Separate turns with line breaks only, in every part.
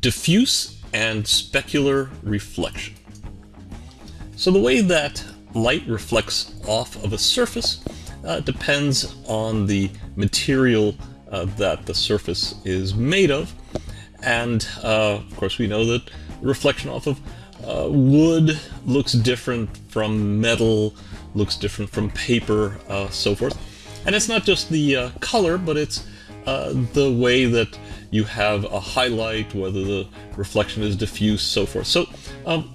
diffuse and specular reflection. So the way that light reflects off of a surface uh, depends on the material uh, that the surface is made of. And uh, of course we know that reflection off of uh, wood looks different from metal, looks different from paper, uh, so forth. And it's not just the uh, color, but it's the way that you have a highlight, whether the reflection is diffuse, so forth. So um,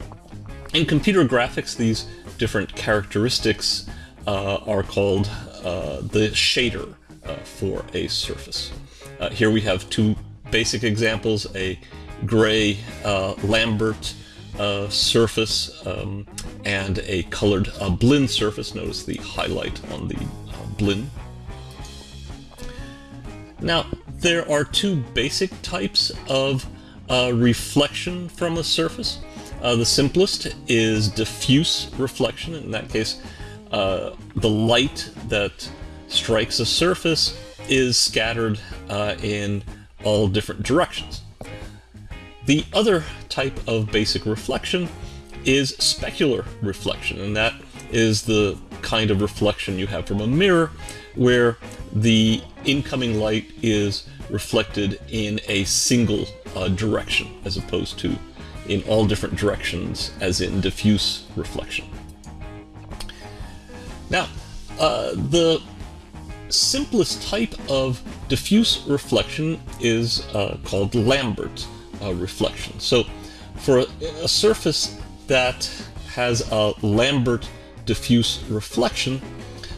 in computer graphics, these different characteristics uh, are called uh, the shader uh, for a surface. Uh, here we have two basic examples, a gray uh, Lambert uh, surface um, and a colored Blinn surface. Notice the highlight on the Blinn. Now, there are two basic types of reflection from a surface. Uh, the simplest is diffuse reflection. In that case, uh, the light that strikes a surface is scattered uh, in all different directions. The other type of basic reflection is specular reflection, and that is the kind of reflection you have from a mirror where the incoming light is reflected in a single uh, direction as opposed to in all different directions, as in diffuse reflection. Now, uh, the simplest type of diffuse reflection is uh, called Lambert uh, reflection. So for a, a, surface that has a Lambert diffuse reflection,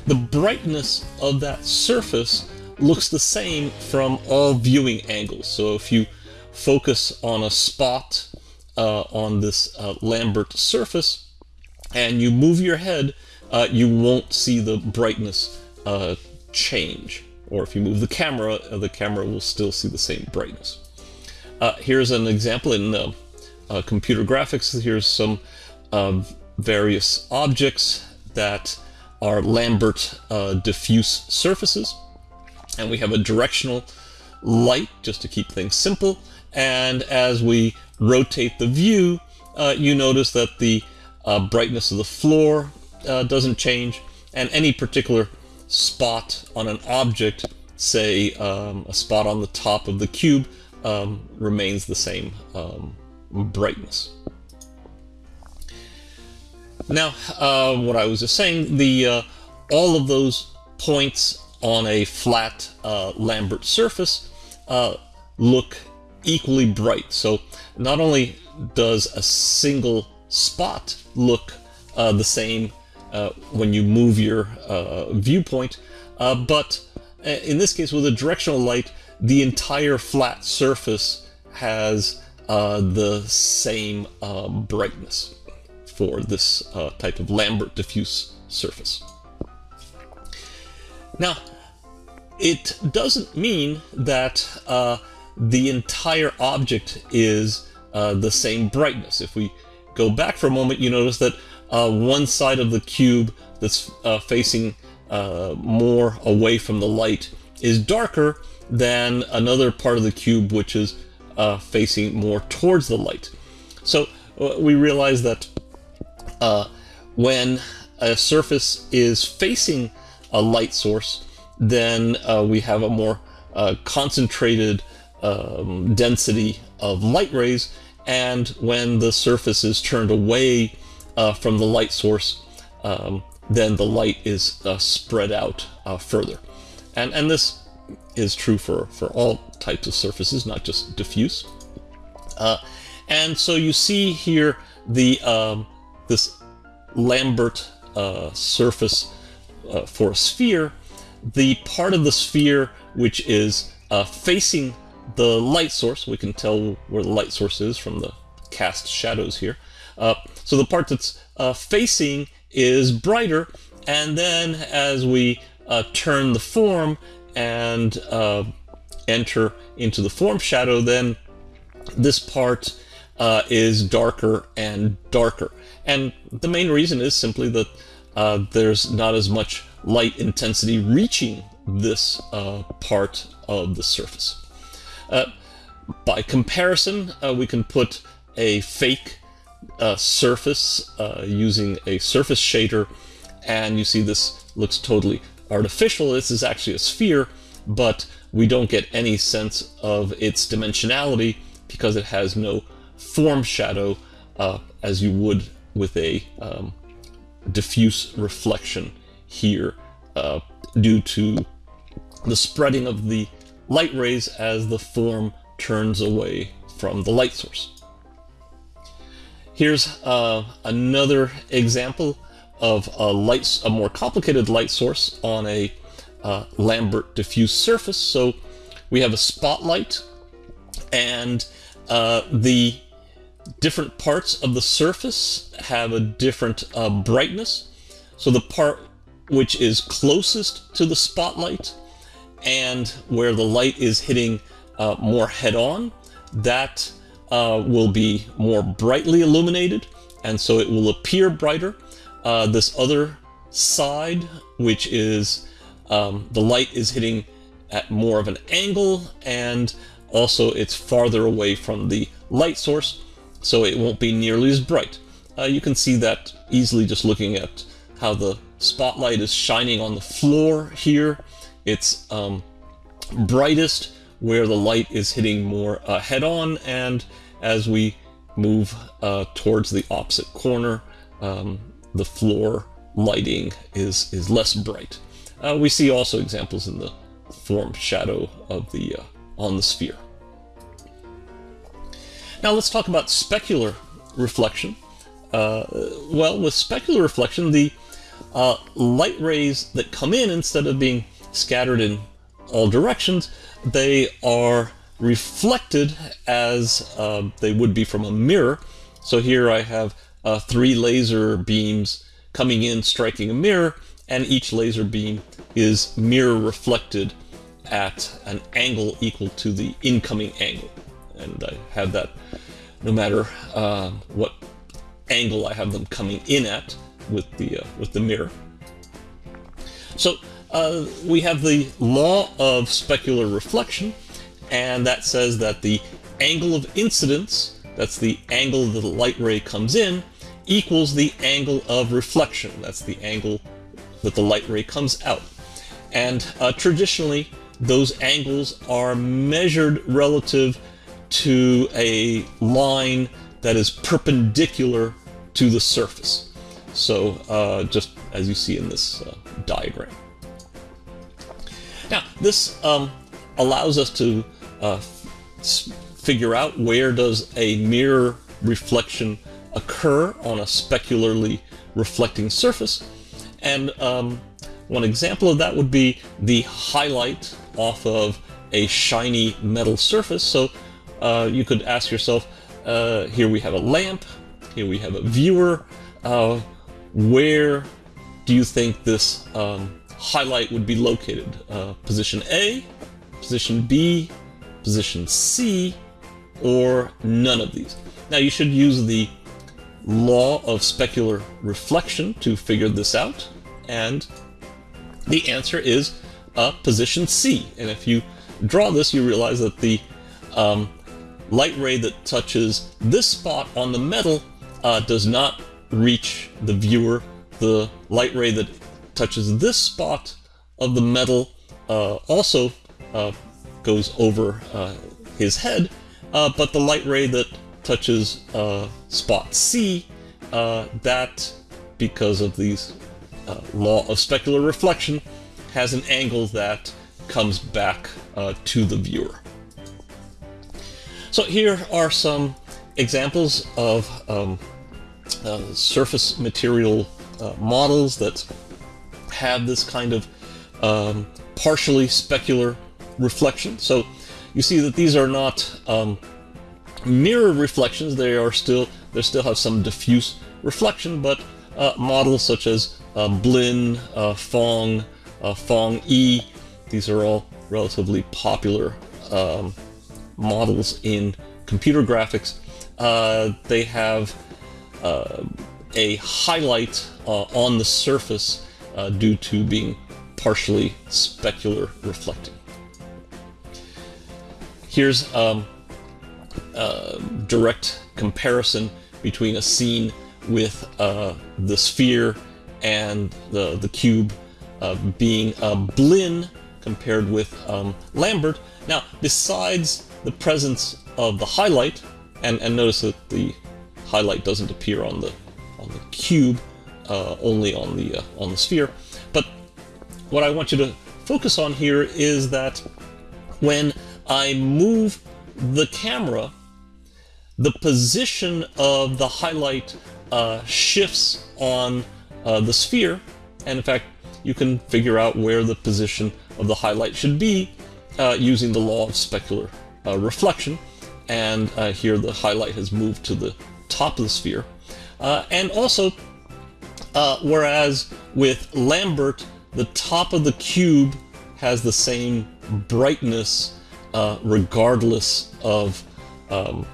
the brightness of that surface looks the same from all viewing angles. So if you focus on a spot uh, on this uh, Lambert surface and you move your head, uh, you won't see the brightness uh, change. Or if you move the camera, uh, the camera will still see the same brightness. Uh, here's an example in computer graphics. Here's some various objects that are Lambert diffuse surfaces. And we have a directional light, just to keep things simple. And as we rotate the view, uh, you notice that the uh, brightness of the floor uh, doesn't change, and any particular spot on an object, say um, a spot on the top of the cube, um, remains the same um, brightness. Now, uh, what I was just saying, the uh, all of those points on a flat uh, Lambert surface look equally bright. So not only does a single spot look uh, the same uh, when you move your uh, viewpoint, uh, but uh, in this case with a directional light, the entire flat surface has uh, the same brightness for this type of Lambert diffuse surface. Now, it doesn't mean that the entire object is uh, the same brightness. If we go back for a moment, you notice that uh, one side of the cube that's uh, facing uh, more away from the light is darker than another part of the cube which is uh, facing more towards the light. So uh, we realize that when a surface is facing a light source, then we have a more concentrated um, density of light rays. And when the surface is turned away uh, from the light source um, then the light is uh, spread out uh, further. And and this is true for for all types of surfaces not just diffuse. Uh, and so you see here the um, this Lambert uh, surface uh, for a sphere the part of the sphere which is facing the light source, we can tell where the light source is from the cast shadows here. Uh, so the part that's uh, facing is brighter, and then as we uh, turn the form and uh, enter into the form shadow, then this part uh, is darker and darker. And the main reason is simply that uh, there's not as much light intensity reaching this part of the surface. Uh, by comparison, uh, we can put a fake uh, surface uh, using a surface shader, and you see this looks totally artificial. This is actually a sphere, but we don't get any sense of its dimensionality because it has no form shadow uh, as you would with a um, diffuse reflection here uh, due to the spreading of the light rays as the form turns away from the light source. Here's uh, another example of a light, a more complicated light source on a uh, Lambert diffuse surface. So we have a spotlight and uh, the different parts of the surface have a different uh, brightness. So the part which is closest to the spotlight and where the light is hitting uh, more head-on, that uh, will be more brightly illuminated, and so it will appear brighter. Uh, this other side, which is um, the light is hitting at more of an angle, and also it's farther away from the light source, so it won't be nearly as bright. Uh, you can see that easily just looking at how the spotlight is shining on the floor here. It's um, brightest where the light is hitting more uh, head-on, and as we move uh, towards the opposite corner, um, the floor lighting is, is less bright. Uh, we see also examples in the form shadow of the uh, on the sphere. Now let's talk about specular reflection. Uh, well, with specular reflection, the uh, light rays that come in, instead of being scattered in all directions, they are reflected as uh, they would be from a mirror. So here I have uh, three laser beams coming in, striking a mirror, and each laser beam is mirror reflected at an angle equal to the incoming angle and I have that no matter uh, what angle I have them coming in at with the uh, with the mirror. So uh, we have the law of specular reflection, and that says that the angle of incidence, that's the angle that the light ray comes in, equals the angle of reflection, that's the angle that the light ray comes out. And uh, traditionally, those angles are measured relative to a line that is perpendicular to the surface. So uh, just as you see in this uh, diagram. Now this um, allows us to uh, figure out where does a mirror reflection occur on a specularly reflecting surface. And um, one example of that would be the highlight off of a shiny metal surface. So uh, you could ask yourself, uh, here we have a lamp, here we have a viewer, uh, where do you think this um, highlight would be located? Uh, position A, position B, position C, or none of these? Now you should use the law of specular reflection to figure this out, and the answer is uh, position C. And if you draw this, you realize that the um, light ray that touches this spot on the metal uh, does not reach the viewer. The light ray that touches this spot of the metal uh, also uh, goes over uh, his head, uh, but the light ray that touches uh, spot C, that, because of these law of specular reflection, has an angle that comes back to the viewer. So here are some examples of um, uh, surface material uh, models that have this kind of um, partially specular reflection. So you see that these are not um, mirror reflections, they are still, they still have some diffuse reflection, but uh, models such as uh, Blinn, uh, Phong, uh, Phong E, these are all relatively popular um, models in computer graphics, uh, they have uh, a highlight uh, on the surface uh, due to being partially specular reflecting. Here's um, uh, direct comparison between a scene with the sphere and the, the cube uh, being Blinn compared with um, Lambert. Now, besides the presence of the highlight, and, and notice that the highlight doesn't appear on the on the cube, uh, only on the uh, on the sphere. But what I want you to focus on here is that when I move the camera, the position of the highlight uh, shifts on uh, the sphere, and in fact, you can figure out where the position of the highlight should be uh, using the law of specular uh, reflection. And uh, here the highlight has moved to the top of the sphere. Uh, and also, uh, whereas with Lambert, the top of the cube has the same brightness uh, regardless of um,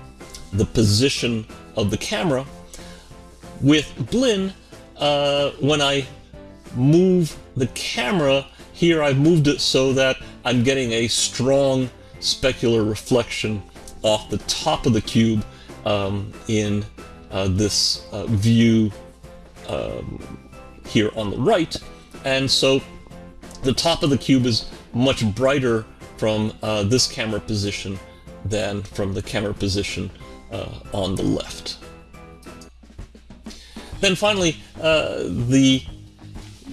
the position of the camera. With Blinn, when I move the camera, here I've moved it so that I'm getting a strong specular reflection off the top of the cube um, in uh, this uh, view um, here on the right. And so the top of the cube is much brighter from uh, this camera position than from the camera position uh, on the left. Then finally, uh, the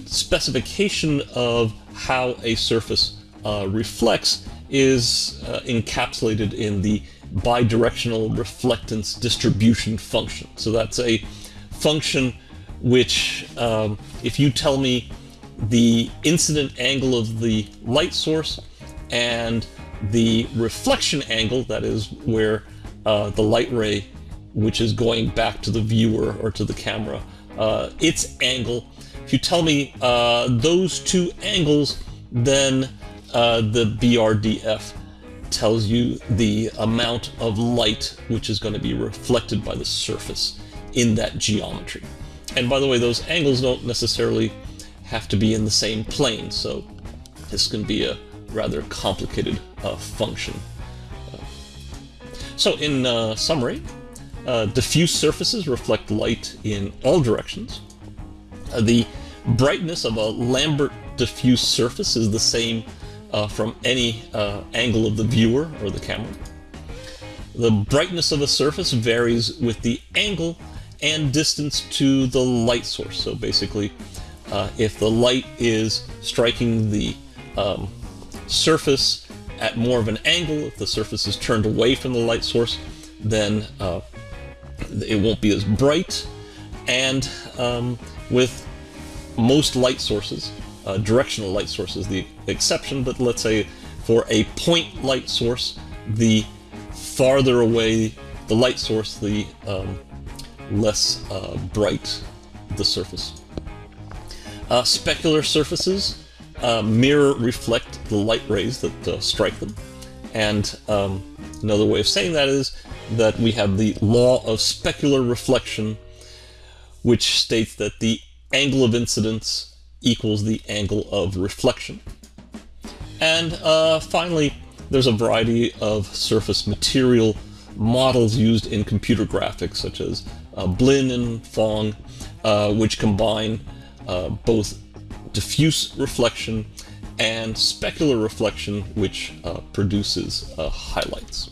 specification of how a surface uh, reflects is uh, encapsulated in the bidirectional reflectance distribution function. So that's a function which, um, if you tell me the incident angle of the light source and the reflection angle, that is where uh, the light ray, which is going back to the viewer or to the camera, uh, its angle if you tell me uh, those two angles, then uh, the BRDF tells you the amount of light which is going to be reflected by the surface in that geometry. And by the way, those angles don't necessarily have to be in the same plane, so this can be a rather complicated uh, function. so in uh, summary, uh, diffuse surfaces reflect light in all directions. Uh, the brightness of a Lambert diffuse surface is the same uh, from any uh, angle of the viewer or the camera. The brightness of a surface varies with the angle and distance to the light source. So basically, uh, if the light is striking the um, surface at more of an angle, if the surface is turned away from the light source, then uh, it won't be as bright. And um, with most light sources, uh, directional light sources the exception, but let's say for a point light source, the farther away the light source, the um, less uh, bright the surface. Uh, specular surfaces uh, mirror reflect the light rays that uh, strike them. And um, another way of saying that is that we have the law of specular reflection, which states that the angle of incidence equals the angle of reflection. And uh, finally, there's a variety of surface material models used in computer graphics, such as uh, Blinn and Phong, uh, which combine uh, both diffuse reflection and specular reflection, which uh, produces uh, highlights.